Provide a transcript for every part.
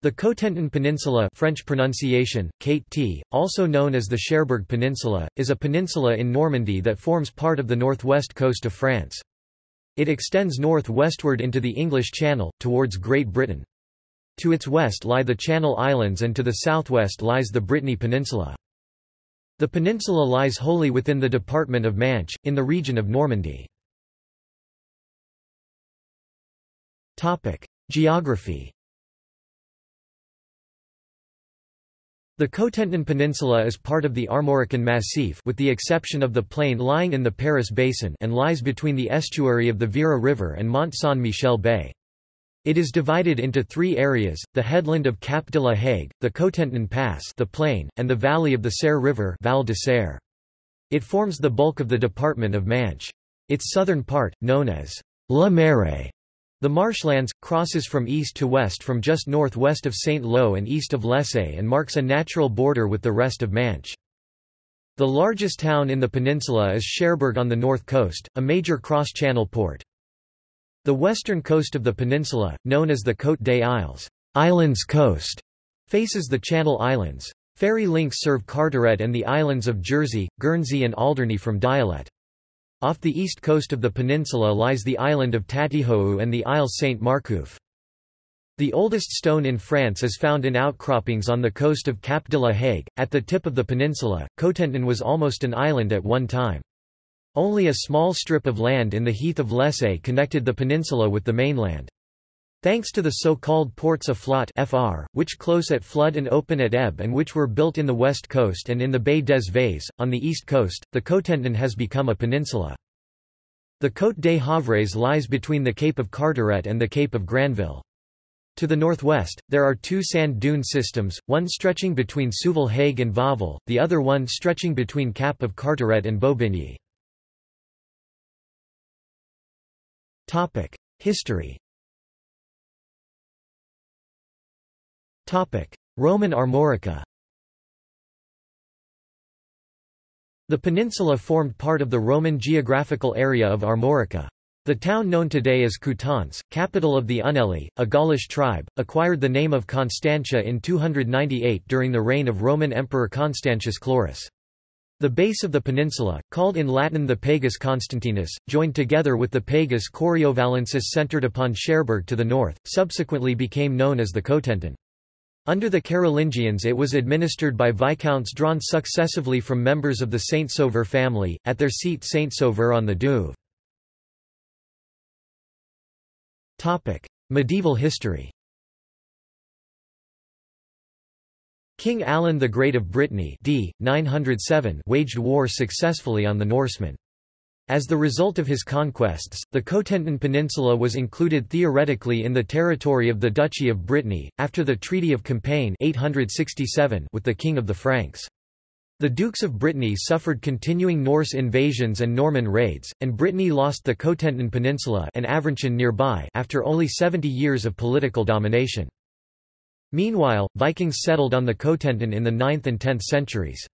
The Cotentin Peninsula French pronunciation, Kate T, also known as the Cherbourg Peninsula, is a peninsula in Normandy that forms part of the northwest coast of France. It extends north-westward into the English Channel, towards Great Britain. To its west lie the Channel Islands and to the southwest lies the Brittany Peninsula. The peninsula lies wholly within the department of Manche, in the region of Normandy. Geography The Cotentin Peninsula is part of the Armorican Massif with the exception of the plain lying in the Paris Basin and lies between the estuary of the Vire River and Mont Saint-Michel Bay. It is divided into three areas, the headland of Cap de la Hague, the Cotentin Pass the plain, and the valley of the Saire River Val de Saire. It forms the bulk of the department of Manche. Its southern part, known as La Mare, the marshlands, crosses from east to west from just northwest of Saint-Lô and east of Lessay and marks a natural border with the rest of Manche. The largest town in the peninsula is Cherbourg on the north coast, a major cross-channel port. The western coast of the peninsula, known as the Côte des Isles Islands Coast, faces the Channel Islands. Ferry links serve Carteret and the islands of Jersey, Guernsey and Alderney from Diélette. Off the east coast of the peninsula lies the island of Tatihou and the Isle Saint-Marcouf. The oldest stone in France is found in outcroppings on the coast of Cap de la Hague. At the tip of the peninsula, Cotentin was almost an island at one time. Only a small strip of land in the heath of Lessay connected the peninsula with the mainland. Thanks to the so-called ports à flot (FR), which close at flood and open at ebb and which were built in the west coast and in the Bay des Vases, on the east coast, the Cotentin has become a peninsula. The Côte des Havres lies between the Cape of Carteret and the Cape of Granville. To the northwest, there are two sand dune systems, one stretching between Siouville Hague and Wavre, the other one stretching between Cap of Carteret and Bobigny. History Roman Armorica The peninsula formed part of the Roman geographical area of Armorica. The town known today as Coutances, capital of the Unelli, a Gaulish tribe, acquired the name of Constantia in 298 during the reign of Roman Emperor Constantius Chlorus. The base of the peninsula, called in Latin the Pagus Constantinus, joined together with the Pagus Coriovalensis centered upon Cherbourg to the north, subsequently became known as the Cotentin. Under the Carolingians it was administered by viscounts drawn successively from members of the Saint-Sauveur family, at their seat Saint-Sauveur on the Douve. Medieval history King Alan the Great of Brittany d. 907 waged war successfully on the Norsemen. As the result of his conquests, the Cotentin Peninsula was included theoretically in the territory of the Duchy of Brittany, after the Treaty of Compiègne 867 with the King of the Franks. The Dukes of Brittany suffered continuing Norse invasions and Norman raids, and Brittany lost the Cotentin Peninsula and Avranches nearby after only 70 years of political domination. Meanwhile, Vikings settled on the Cotentin in the 9th and 10th centuries.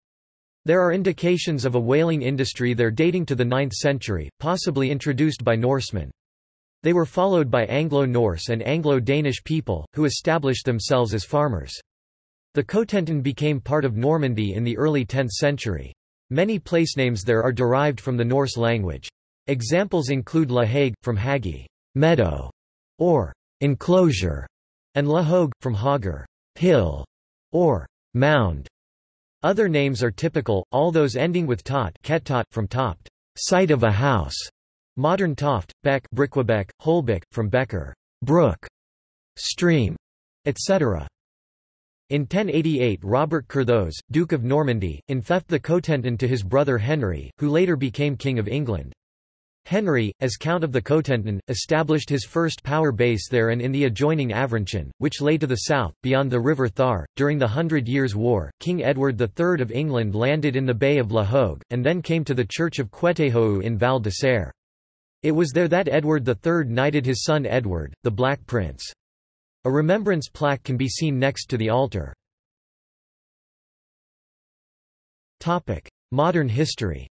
There are indications of a whaling industry there dating to the 9th century, possibly introduced by Norsemen. They were followed by Anglo-Norse and Anglo-Danish people, who established themselves as farmers. The Cotentin became part of Normandy in the early 10th century. Many placenames there are derived from the Norse language. Examples include La Hague, from Hagi meadow", or enclosure, and La Hogue, from Hager hill", or mound. Other names are typical, all those ending with tot ketot, from topt, site of a house, modern toft, beck Bricquebec, holbeck, from becker, brook, stream, etc. In 1088 Robert Curthose, Duke of Normandy, enfeoffed the Cotentin to his brother Henry, who later became King of England. Henry, as Count of the Cotentin, established his first power base there and in the adjoining Avranchin, which lay to the south, beyond the River Thar. During the Hundred Years' War, King Edward III of England landed in the Bay of La Hogue, and then came to the church of Quettehou in Val de Saire. It was there that Edward III knighted his son Edward, the Black Prince. A remembrance plaque can be seen next to the altar. Modern history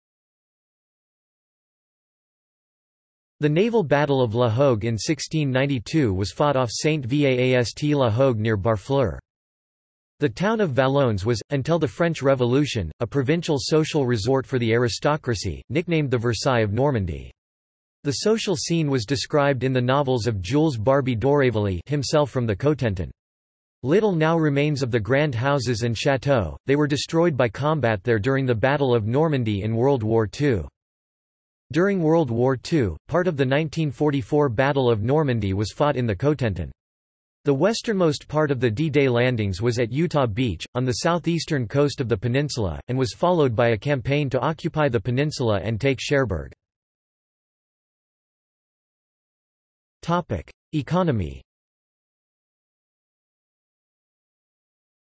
The naval Battle of La Hogue in 1692 was fought off Saint Vaast La Hogue near Barfleur. The town of Valognes was, until the French Revolution, a provincial social resort for the aristocracy, nicknamed the Versailles of Normandy. The social scene was described in the novels of Jules Barbey d'Aurevilly himself from the Cotentin. Little now remains of the grand houses and chateaux, they were destroyed by combat there during the Battle of Normandy in World War II. During World War II, part of the 1944 Battle of Normandy was fought in the Cotentin. The westernmost part of the D-Day landings was at Utah Beach, on the southeastern coast of the peninsula, and was followed by a campaign to occupy the peninsula and take Cherbourg. Economy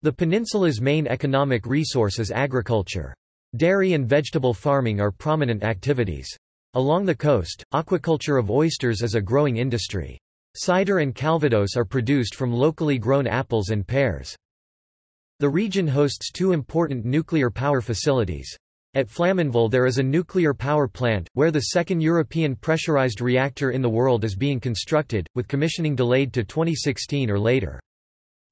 The peninsula's main economic resource is agriculture. Dairy and vegetable farming are prominent activities. Along the coast, aquaculture of oysters is a growing industry. Cider and calvados are produced from locally grown apples and pears. The region hosts two important nuclear power facilities. At Flamanville there is a nuclear power plant, where the second European pressurized reactor in the world is being constructed, with commissioning delayed to 2016 or later.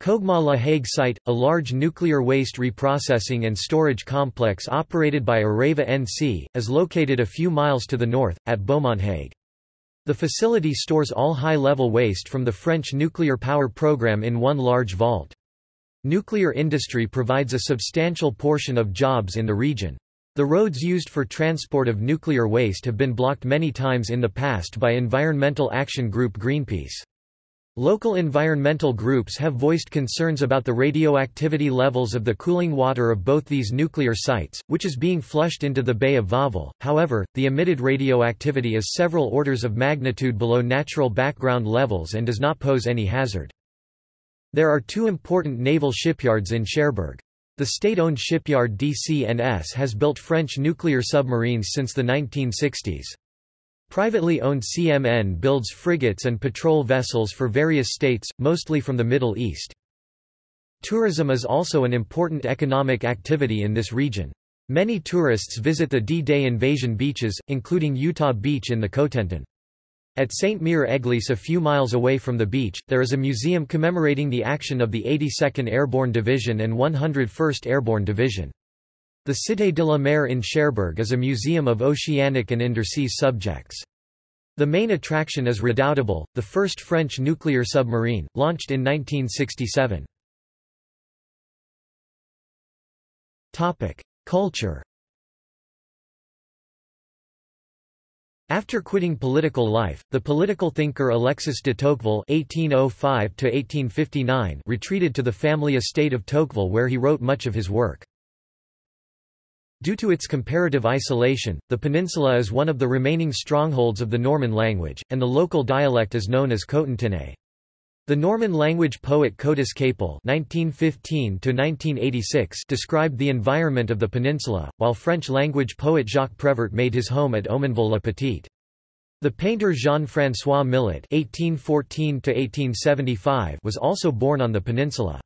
Cogema La Hague site, a large nuclear waste reprocessing and storage complex operated by Areva NC, is located a few miles to the north, at Beaumont-Hague. The facility stores all high-level waste from the French nuclear power program in one large vault. Nuclear industry provides a substantial portion of jobs in the region. The roads used for transport of nuclear waste have been blocked many times in the past by environmental action group Greenpeace. Local environmental groups have voiced concerns about the radioactivity levels of the cooling water of both these nuclear sites, which is being flushed into the Bay of Wavre. However, the emitted radioactivity is several orders of magnitude below natural background levels and does not pose any hazard. There are two important naval shipyards in Cherbourg. The state-owned shipyard DCNS has built French nuclear submarines since the 1960s. Privately owned CMN builds frigates and patrol vessels for various states, mostly from the Middle East. Tourism is also an important economic activity in this region. Many tourists visit the D-Day invasion beaches, including Utah Beach in the Cotentin. At St. Mere Église a few miles away from the beach, there is a museum commemorating the action of the 82nd Airborne Division and 101st Airborne Division. The Cité de la Mer in Cherbourg is a museum of oceanic and undersea subjects. The main attraction is Redoutable, the first French nuclear submarine, launched in 1967. Culture After quitting political life, the political thinker Alexis de Tocqueville (1805–1859) retreated to the family estate of Tocqueville, where he wrote much of his work. Due to its comparative isolation, the peninsula is one of the remaining strongholds of the Norman language, and the local dialect is known as Cotentinais. The Norman language poet Côtis-Capel (1915–1986) described the environment of the peninsula, while French language poet Jacques Prévert made his home at Omonville-la-Petite. The painter Jean-François Millet (1814–1875) was also born on the peninsula.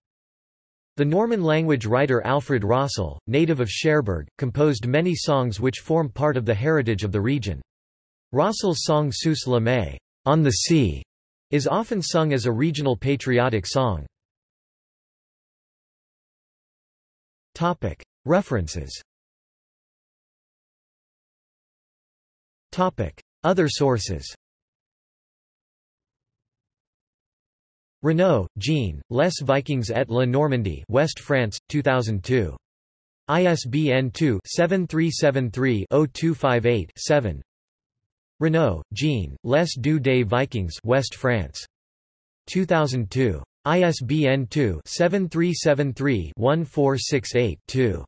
The Norman-language writer Alfred Rossel, native of Cherbourg, composed many songs which form part of the heritage of the region. Rossel's song Sous la Mer on the sea, is often sung as a regional patriotic song. References Other sources Renaud, Jean, Les Vikings et la Normandie West France, 2002. ISBN 2-7373-0258-7 Renaud, Jean, Les deux des Vikings West France. 2002. ISBN 2-7373-1468-2.